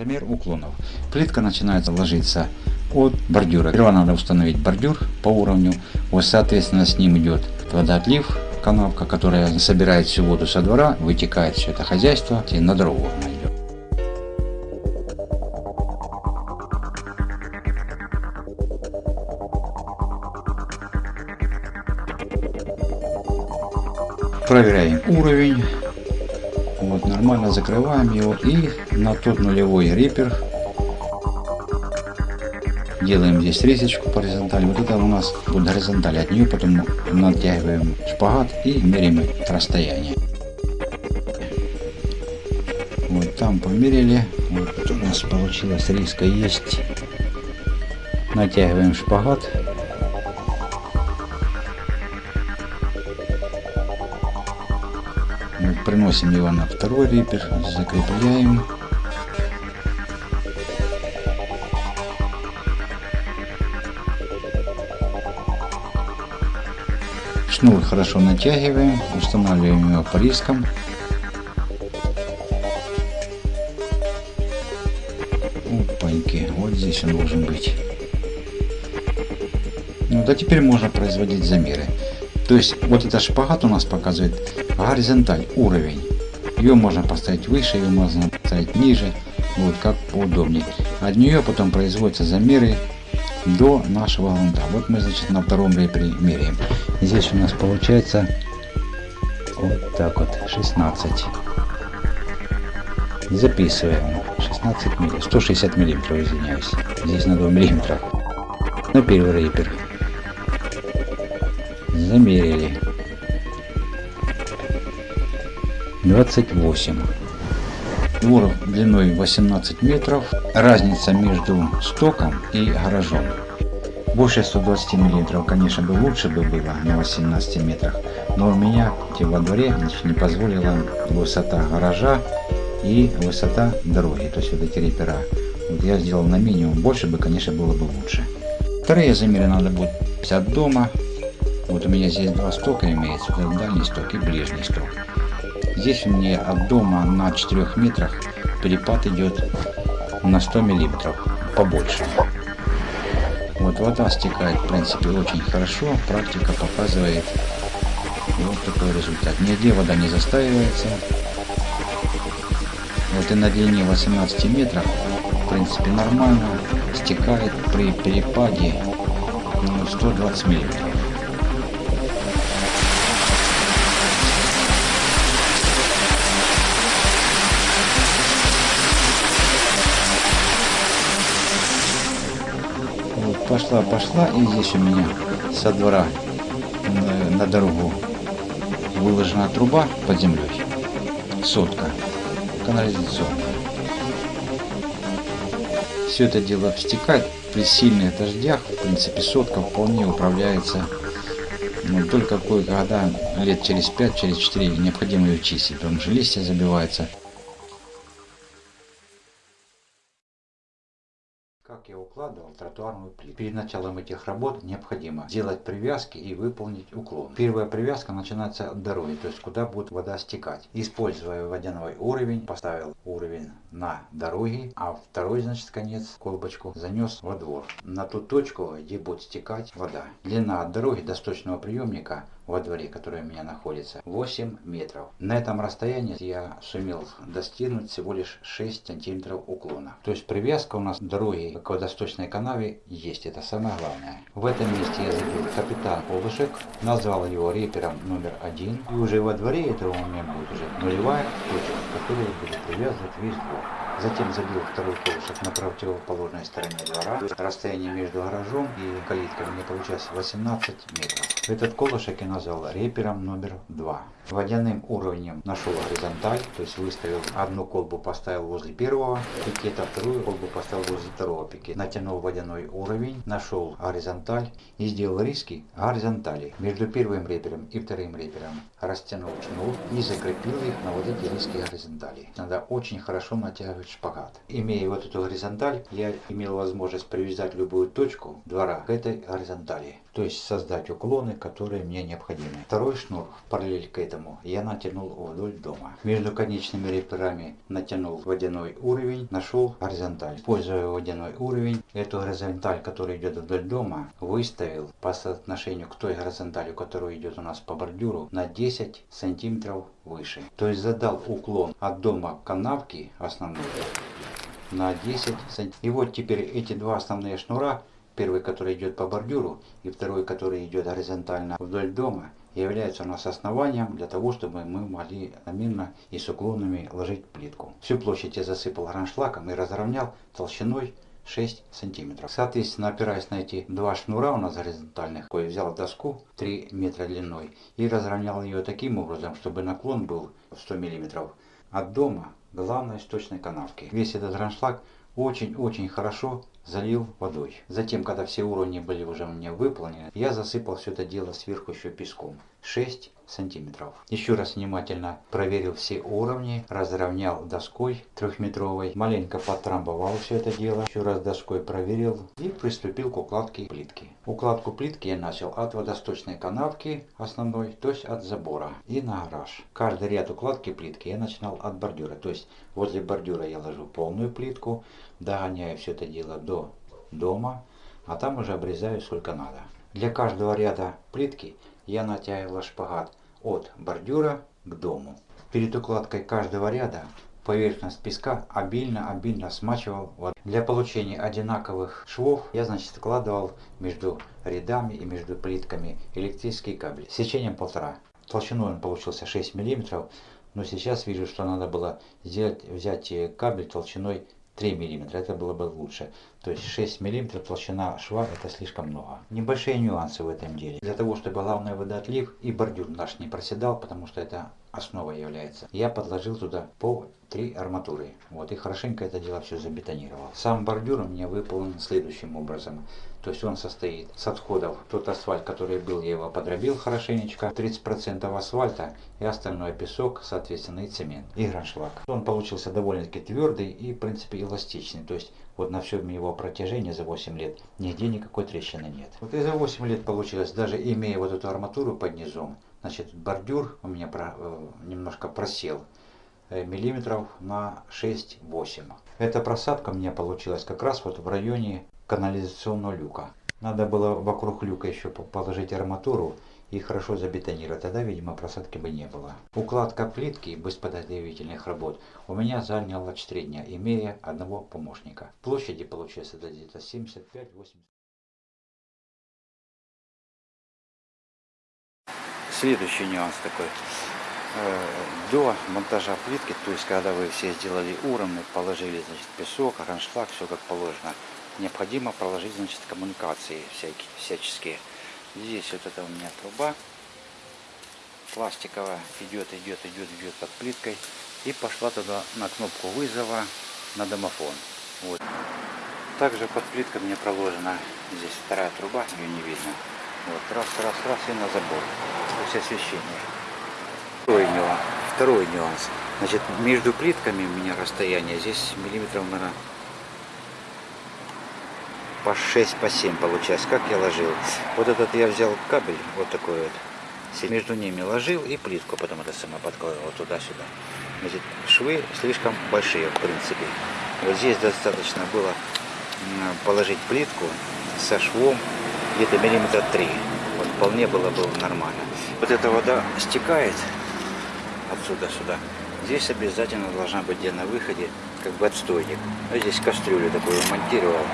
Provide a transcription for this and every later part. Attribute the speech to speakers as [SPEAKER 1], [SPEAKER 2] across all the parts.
[SPEAKER 1] Замер уклонов. Плитка начинается ложиться от бордюра. Сперва надо установить бордюр по уровню. Вот соответственно с ним идет водоотлив, канавка, которая собирает всю воду со двора, вытекает все это хозяйство и на дорогу она идет. Проверяем уровень. Вот, нормально закрываем его и на тот нулевой рипер делаем здесь резочку по горизонтали. Вот это у нас будет горизонталь. От нее потом натягиваем шпагат и меряем расстояние. Вот там померили. Вот у нас получилась риска есть. Натягиваем шпагат. Приносим его на второй рипер, закрепляем. Шнур хорошо натягиваем, устанавливаем его по рискам. Опаньки, вот здесь он должен быть. Ну да теперь можно производить замеры. То есть вот этот шпагат у нас показывает горизонталь, уровень. Ее можно поставить выше, ее можно поставить ниже, вот как поудобнее. От нее потом производятся замеры до нашего грунта. Вот мы значит на втором репере меряем. Здесь у нас получается вот так вот 16. Записываем 16 миллиметров, 160 миллиметров, извиняюсь. Здесь на 2 миллиметра. На первый репер. Замерили. 28. Двор длиной 18 метров. Разница между стоком и гаражом. Больше 120 миллиметров, конечно, бы лучше бы было на 18 метрах. Но у меня во дворе значит, не позволила высота гаража и высота дороги. То есть вот эти репера. Вот я сделал на минимум. Больше бы, конечно, было бы лучше. Вторые замеры надо будет от дома. Вот у меня здесь два стока имеется. Дальний сток и ближний сток. Здесь у меня от дома на 4 метрах перепад идет на 100 миллиметров побольше. Вот вода стекает в принципе очень хорошо, практика показывает вот такой результат. Нигде вода не застаивается. Вот и на длине 18 метров в принципе нормально стекает при перепаде ну, 120 миллиметров. Пошла, пошла, и здесь у меня со двора на, дорогу выложена труба под землей, сотка, канализационная. Все это дело обстекает при сильных дождях, в принципе сотка вполне управляется. Ну, только кое-когда лет через 5, через 4 необходимо ее чистить, потому что листья забиваются Как я укладывал тротуарную плиту. Перед началом этих работ необходимо сделать привязки и выполнить уклон. Первая привязка начинается от дороги, то есть куда будет вода стекать. Используя водяной уровень, поставил уровень на дороге, а второй, значит, конец, колбочку, занес во двор. На ту точку, где будет стекать вода. Длина от дороги до сточного приемника во дворе, который у меня находится, 8 метров. На этом расстоянии я сумел достигнуть всего лишь 6 сантиметров уклона. То есть привязка у нас дороги к водосточной канаве есть, это самое главное. В этом месте я забил капитан Олышек, назвал его репером номер один. И уже во дворе этого у меня будет уже нулевая точка, которая будет привязывать весь двор. Затем забил второй колышек на противоположной стороне двора. Расстояние между гаражом и калиткой мне получилось 18 метров. Этот колышек я назвал репером номер 2. Водяным уровнем нашел горизонталь, то есть выставил одну колбу поставил возле первого пикета, вторую колбу поставил возле второго пикета. Натянул водяной уровень, нашел горизонталь и сделал риски горизонтали между первым репером и вторым репером. Растянул шнур и закрепил их на вот эти риски горизонтали. Надо очень хорошо натягивать шпагат. Имея вот эту горизонталь, я имел возможность привязать любую точку двора к этой горизонтали. То есть создать уклоны, которые мне необходимы. Второй шнур параллель к этому я натянул вдоль дома. Между конечными реперами натянул водяной уровень, нашел горизонталь. Используя водяной уровень, эту горизонталь, которая идет вдоль дома, выставил по соотношению к той горизонтали, которая идет у нас по бордюру, на 10 сантиметров выше. То есть задал уклон от дома к канавке основной на 10 сантиметров. И вот теперь эти два основные шнура, первый, который идет по бордюру, и второй, который идет горизонтально вдоль дома, являются у нас основанием для того, чтобы мы могли намеренно и с уклонами ложить плитку. Всю площадь я засыпал граншлаком и разровнял толщиной 6 сантиметров. Соответственно, опираясь на эти два шнура у нас горизонтальных, я взял доску 3 метра длиной и разровнял ее таким образом, чтобы наклон был 100 миллиметров от дома главной источной канавки. Весь этот граншлаг очень-очень хорошо залил водой. Затем, когда все уровни были уже у меня выполнены, я засыпал все это дело сверху еще песком. 6 сантиметров. Еще раз внимательно проверил все уровни, разровнял доской трехметровой, маленько подтрамбовал все это дело, еще раз доской проверил и приступил к укладке плитки. Укладку плитки я начал от водосточной канавки основной, то есть от забора и на гараж. Каждый ряд укладки плитки я начинал от бордюра, то есть возле бордюра я ложу полную плитку, догоняю все это дело до дома, а там уже обрезаю сколько надо. Для каждого ряда плитки я натягивала шпагат от бордюра к дому. Перед укладкой каждого ряда поверхность песка обильно-обильно смачивал водой. Для получения одинаковых швов я значит складывал между рядами и между плитками электрический кабель сечением полтора. Толщиной он получился 6 мм, но сейчас вижу, что надо было сделать, взять кабель толщиной 3 мм, это было бы лучше. То есть 6 мм толщина шва это слишком много. Небольшие нюансы в этом деле. Для того, чтобы главный водоотлив и бордюр наш не проседал, потому что это основа является, я подложил туда по три арматуры. Вот, и хорошенько это дело все забетонировал. Сам бордюр у меня выполнен следующим образом. То есть он состоит с отходов, тот асфальт, который был, я его подробил хорошенечко, 30% асфальта и остальное песок, соответственно, и цемент, и граншлаг. Он получился довольно-таки твердый и, в принципе, эластичный. То есть вот на всем его протяжении за 8 лет нигде никакой трещины нет. Вот и за 8 лет получилось, даже имея вот эту арматуру под низом, значит, бордюр у меня про, э, немножко просел э, миллиметров на 6-8. Эта просадка у меня получилась как раз вот в районе канализационного люка. Надо было вокруг люка еще положить арматуру и хорошо забетонировать. Тогда, видимо, просадки бы не было. Укладка плитки без подготовительных работ у меня заняла 4 дня, имея одного помощника. Площади получается где-то 75-80. Следующий нюанс такой. Э, до монтажа плитки, то есть когда вы все сделали уровни, положили значит, песок, раншлаг, все как положено, необходимо проложить значит, коммуникации всякие, всяческие. Здесь вот это у меня труба пластиковая, идет, идет, идет, идет под плиткой и пошла туда на кнопку вызова на домофон. Вот. Также под плиткой мне проложена здесь вторая труба, ее не видно. Вот, раз, раз, раз и на забор. Есть освещение. Второй нюанс. Второй нюанс. Значит, между плитками у меня расстояние здесь миллиметров, наверное, по 6, по 7 получается. Как я ложил? Вот этот я взял кабель, вот такой вот. Между ними ложил и плитку потом это самое подкладывал туда-сюда. Значит, швы слишком большие, в принципе. Вот здесь достаточно было положить плитку со швом где-то миллиметра 3. Вот вполне было бы нормально. Вот эта вода стекает отсюда сюда. Здесь обязательно должна быть где на выходе как бы отстойник. А здесь кастрюлю такую монтировал.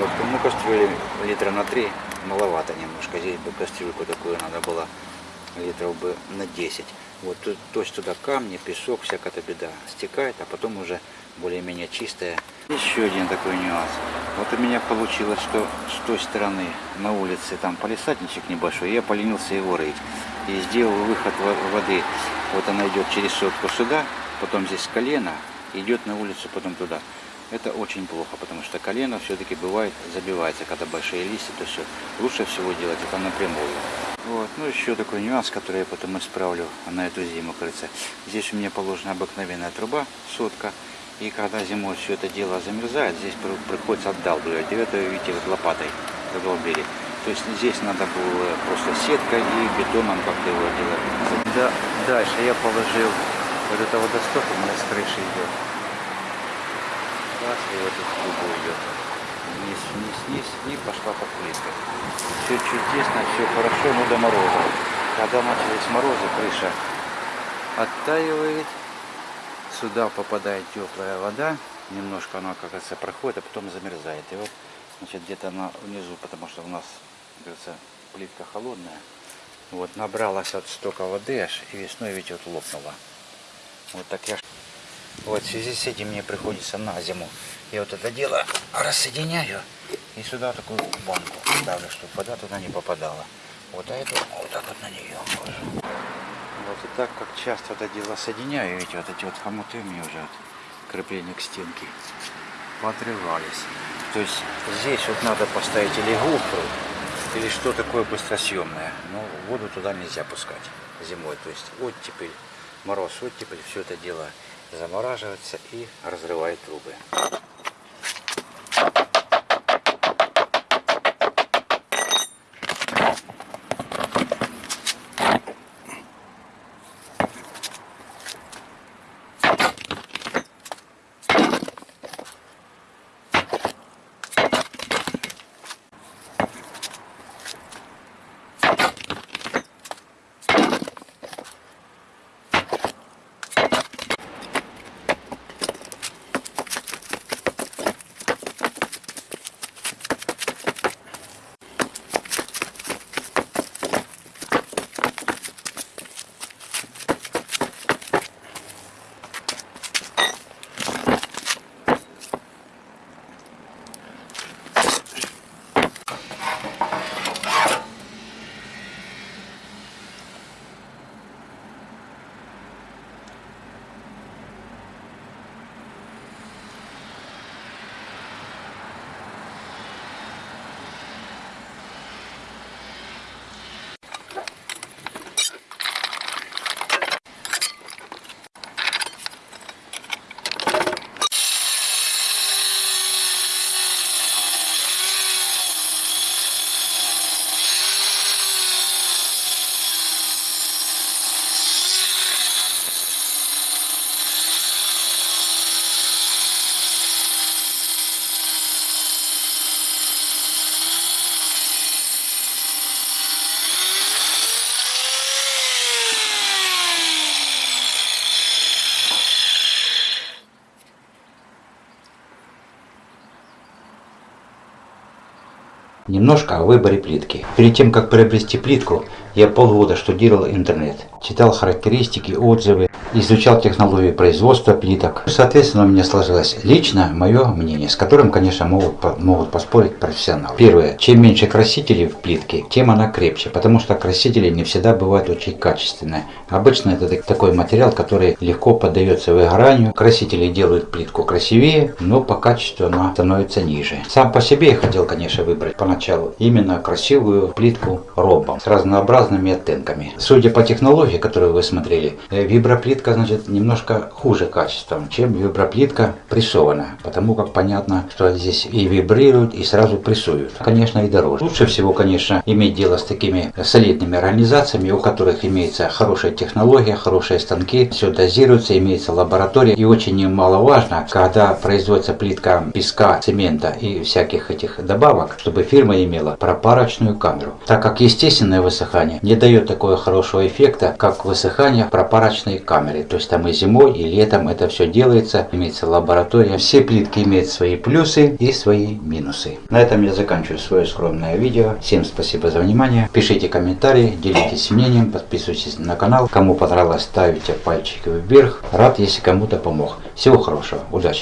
[SPEAKER 1] Вот, ну, кастрюли литра на 3 маловато немножко. Здесь бы кастрюльку такую надо было литров бы на 10. Вот, то есть туда камни, песок, всякая беда стекает, а потом уже более-менее чистая. Еще один такой нюанс. Вот у меня получилось, что с той стороны на улице там полисадничек небольшой, я поленился его рыть. И сделал выход воды. Вот она идет через сотку сюда, потом здесь колено, идет на улицу, потом туда это очень плохо, потому что колено все-таки бывает забивается, когда большие листья, то все. Лучше всего делать это напрямую. Вот. Ну еще такой нюанс, который я потом исправлю на эту зиму, кажется. Здесь у меня положена обыкновенная труба, сотка. И когда зимой все это дело замерзает, здесь приходится отдалбливать. Это, видите, вот лопатой задолбили. То есть здесь надо было просто сеткой и бетоном как-то его делать. Да, дальше я положил вот это водосток у меня с крыши идет. Раз, и вот эту трубу идет. Вниз, вниз, вниз, и пошла по плиткам. Все чудесно, все хорошо, но до мороза. Когда начались морозы, крыша оттаивает. Сюда попадает теплая вода. Немножко она, как говорится, проходит, а потом замерзает. И вот, значит, где-то она внизу, потому что у нас, говорится, плитка холодная. Вот, набралась от стока воды аж, и весной ведь вот лопнула. Вот так я... Вот в связи с этим мне приходится на зиму. Я вот это дело рассоединяю и сюда такую банку ставлю, чтобы вода туда не попадала. Вот а эту вот так вот на нее ложу. Вот и так как часто это дело соединяю, видите, вот эти вот хомуты у меня уже от крепления к стенке поотрывались. То есть здесь вот надо поставить или гофру, или что такое быстросъемное. Но воду туда нельзя пускать зимой. То есть оттепель, мороз, оттепель, все это дело замораживается и разрывает трубы. Немножко о выборе плитки. Перед тем, как приобрести плитку, я полгода штудировал интернет, читал характеристики, отзывы, изучал технологии производства плиток. Соответственно, у меня сложилось лично мое мнение, с которым, конечно, могут, могут поспорить профессионалы. Первое. Чем меньше красителей в плитке, тем она крепче, потому что красители не всегда бывают очень качественные. Обычно это такой материал, который легко поддается выгоранию. Красители делают плитку красивее, но по качеству она становится ниже. Сам по себе я хотел, конечно, выбрать поначалу именно красивую плитку ромбом с разнообразными оттенками. Судя по технологии, которую вы смотрели, э, виброплитка плитка, значит, немножко хуже качеством, чем виброплитка прессованная. Потому как понятно, что здесь и вибрируют, и сразу прессуют. Конечно, и дороже. Лучше всего, конечно, иметь дело с такими солидными организациями, у которых имеется хорошая технология, хорошие станки, все дозируется, имеется лаборатория. И очень немаловажно, когда производится плитка песка, цемента и всяких этих добавок, чтобы фирма имела пропарочную камеру. Так как естественное высыхание не дает такого хорошего эффекта, как высыхание пропарочной камере камере. То есть там и зимой, и летом это все делается. Имеется лаборатория. Все плитки имеют свои плюсы и свои минусы. На этом я заканчиваю свое скромное видео. Всем спасибо за внимание. Пишите комментарии, делитесь мнением, подписывайтесь на канал. Кому понравилось, ставите пальчики вверх. Рад, если кому-то помог. Всего хорошего. Удачи!